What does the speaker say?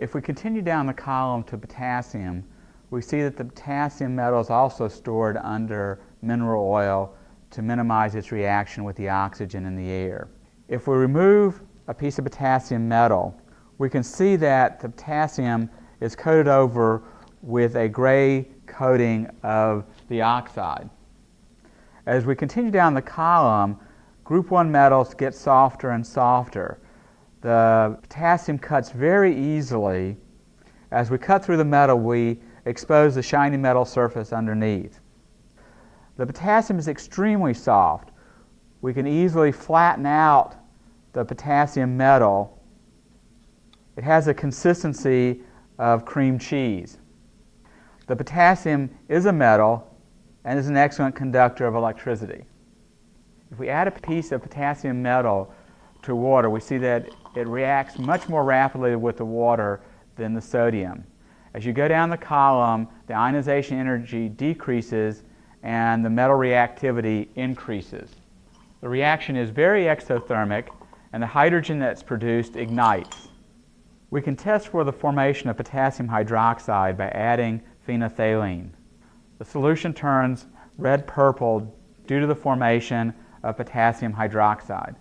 If we continue down the column to potassium, we see that the potassium metal is also stored under mineral oil to minimize its reaction with the oxygen in the air. If we remove a piece of potassium metal, we can see that the potassium is coated over with a gray coating of the oxide. As we continue down the column, group 1 metals get softer and softer. The potassium cuts very easily. As we cut through the metal, we expose the shiny metal surface underneath. The potassium is extremely soft. We can easily flatten out the potassium metal. It has a consistency of cream cheese. The potassium is a metal and is an excellent conductor of electricity. If we add a piece of potassium metal to water, we see that it reacts much more rapidly with the water than the sodium. As you go down the column, the ionization energy decreases and the metal reactivity increases. The reaction is very exothermic and the hydrogen that's produced ignites. We can test for the formation of potassium hydroxide by adding phenolphthalein. The solution turns red-purple due to the formation of potassium hydroxide.